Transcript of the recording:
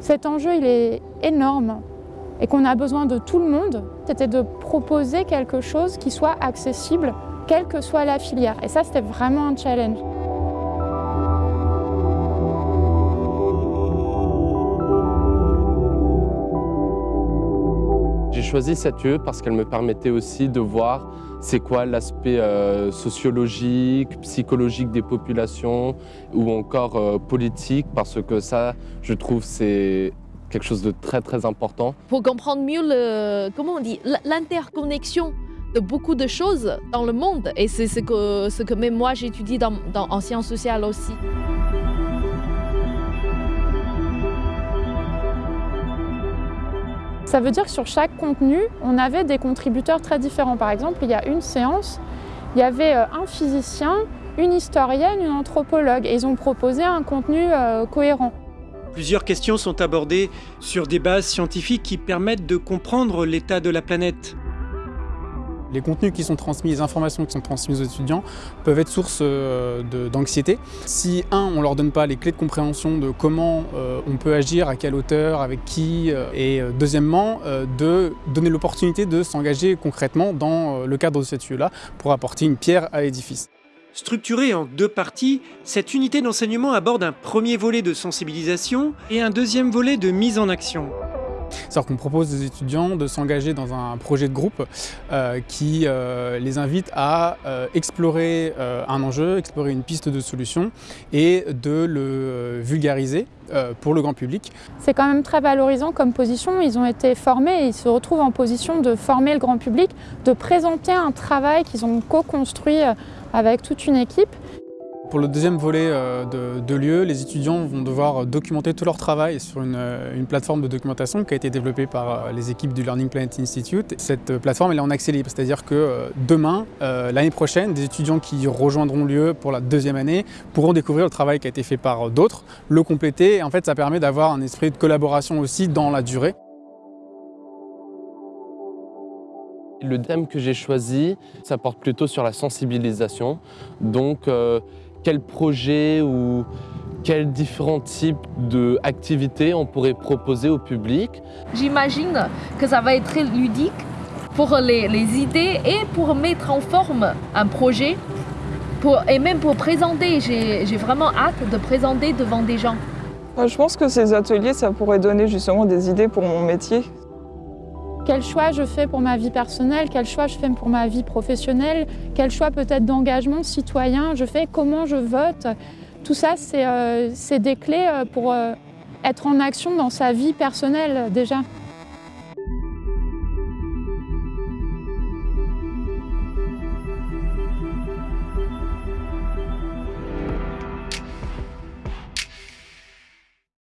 cet enjeu il est énorme et qu'on a besoin de tout le monde, c'était de proposer quelque chose qui soit accessible, quelle que soit la filière. Et ça, c'était vraiment un challenge. Choisi cette UE parce qu'elle me permettait aussi de voir c'est quoi l'aspect euh, sociologique, psychologique des populations ou encore euh, politique parce que ça, je trouve, c'est quelque chose de très très important. Pour comprendre mieux le, comment on dit, l'interconnexion de beaucoup de choses dans le monde et c'est ce que, ce que même moi j'étudie dans, en sciences sociales aussi. Ça veut dire que sur chaque contenu, on avait des contributeurs très différents. Par exemple, il y a une séance, il y avait euh, un physicien, une historienne, une anthropologue et ils ont proposé un contenu euh, cohérent. Plusieurs questions sont abordées sur des bases scientifiques qui permettent de comprendre l'état de la planète. Les contenus qui sont transmis, les informations qui sont transmises aux étudiants peuvent être source euh, d'anxiété. Si, un, on ne leur donne pas les clés de compréhension de comment euh, on peut agir, à quelle hauteur, avec qui, euh, et deuxièmement, de donner l'opportunité de s'engager concrètement dans le cadre de cette UE-là pour apporter une pierre à l'édifice. Structurée en deux parties, cette unité d'enseignement aborde un premier volet de sensibilisation et un deuxième volet de mise en action. C'est-à-dire qu'on propose aux étudiants de s'engager dans un projet de groupe euh, qui euh, les invite à euh, explorer un enjeu, explorer une piste de solution et de le vulgariser pour le grand public. C'est quand même très valorisant comme position. Ils ont été formés et ils se retrouvent en position de former le grand public, de présenter un travail qu'ils ont co-construit avec toute une équipe. Pour le deuxième volet euh, de, lieu, les étudiants vont devoir documenter tout leur travail sur euh, une, plateforme de documentation qui a été développée par euh, les équipes du Learning Planet Institute. Cette plateforme est en accès libre, c'est-à-dire que demain, l'année prochaine, des étudiants qui rejoindront lieu pour la deuxième année pourront découvrir le travail qui a été fait par d'autres, le compléter et en fait ça permet d'avoir un esprit de collaboration aussi dans la durée. Le thème que j'ai choisi, ça porte plutôt sur la sensibilisation. Donc, euh, quel projet ou quels différents types d'activités on pourrait proposer au public? J'imagine que ça va être très ludique pour les, idées et pour mettre en forme un projet pour, et même pour présenter. J'ai vraiment hâte de présenter devant des gens. Je pense que ces ateliers, ça pourrait donner justement des idées pour mon métier. Quel choix je fais pour ma vie personnelle, quel choix je fais pour ma vie professionnelle, quel choix peut-être d'engagement citoyen je fais, comment je vote. Tout ça, c'est euh, des clés euh, pour euh, être en action dans sa vie personnelle déjà.